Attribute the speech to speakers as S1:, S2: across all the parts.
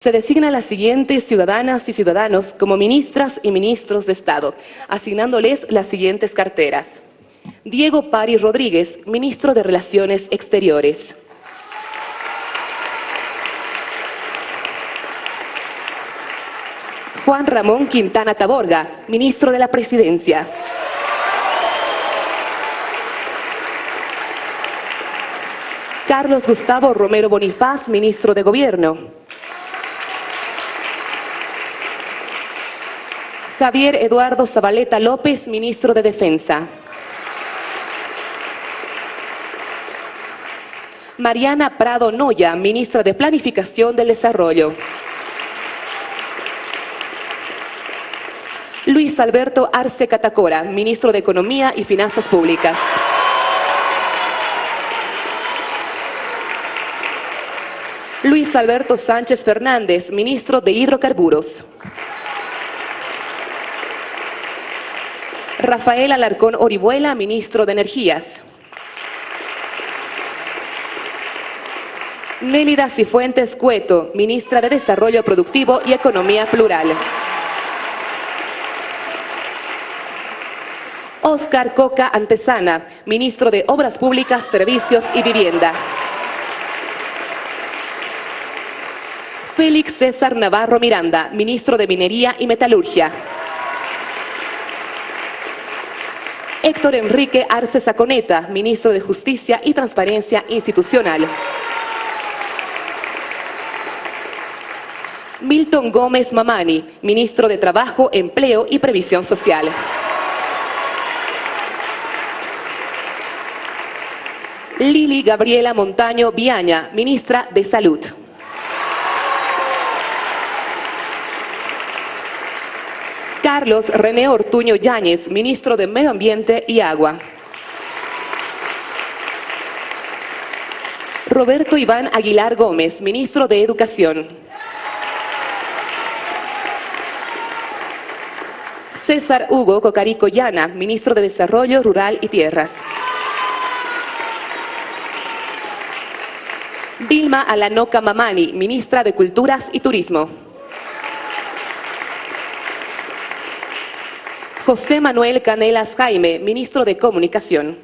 S1: Se designa a las siguientes ciudadanas y ciudadanos como ministras y ministros de Estado, asignándoles las siguientes carteras. Diego Pari Rodríguez, ministro de Relaciones Exteriores. Juan Ramón Quintana Taborga, ministro de la Presidencia. Carlos Gustavo Romero Bonifaz, ministro de Gobierno. Javier Eduardo Zabaleta López, ministro de Defensa. Mariana Prado Noya, ministra de Planificación del Desarrollo. Luis Alberto Arce Catacora, ministro de Economía y Finanzas Públicas. Luis Alberto Sánchez Fernández, ministro de Hidrocarburos. Rafael Alarcón Orihuela, ministro de Energías. Nélida Cifuentes Cueto, ministra de Desarrollo Productivo y Economía Plural. Oscar Coca Antesana, ministro de Obras Públicas, Servicios y Vivienda. Félix César Navarro Miranda, ministro de Minería y Metalurgia. Héctor Enrique Arce Saconeta, ministro de Justicia y Transparencia Institucional. Milton Gómez Mamani, ministro de Trabajo, Empleo y Previsión Social. Lili Gabriela Montaño Viaña, ministra de Salud. Carlos René Ortuño Yáñez, ministro de Medio Ambiente y Agua. Roberto Iván Aguilar Gómez, ministro de Educación. César Hugo Cocarico Llana, ministro de Desarrollo Rural y Tierras. Vilma Alanoca Mamani, ministra de Culturas y Turismo. José Manuel Canelas Jaime, ministro de Comunicación.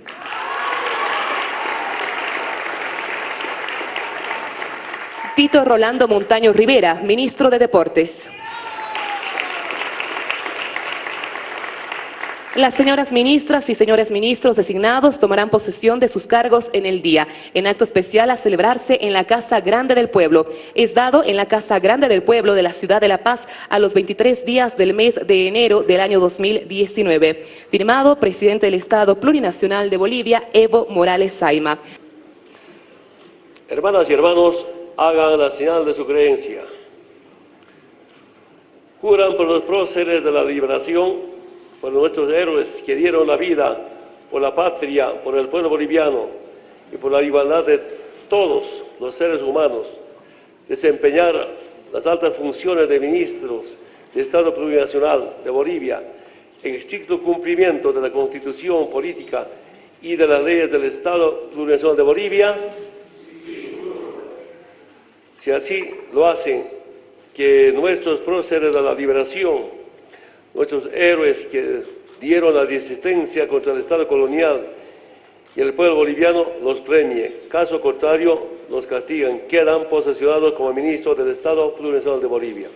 S1: Tito Rolando Montaño Rivera, ministro de Deportes. Las señoras ministras y señores ministros designados tomarán posesión de sus cargos en el día, en acto especial a celebrarse en la Casa Grande del Pueblo. Es dado en la Casa Grande del Pueblo de la Ciudad de La Paz a los 23 días del mes de enero del año 2019. Firmado, Presidente del Estado Plurinacional de Bolivia, Evo Morales Saima.
S2: Hermanas y hermanos, hagan la señal de su creencia. Juran por los próceres de la liberación por nuestros héroes que dieron la vida por la patria, por el pueblo boliviano y por la igualdad de todos los seres humanos, desempeñar las altas funciones de ministros de Estado Plurinacional de Bolivia en estricto cumplimiento de la Constitución Política y de las leyes del Estado Plurinacional de Bolivia, si así lo hacen, que nuestros próceres de la liberación nuestros héroes que dieron la resistencia contra el Estado colonial y el pueblo boliviano los premie. Caso contrario, los castigan. Quedan posesionados como ministros del Estado Plurinacional de Bolivia.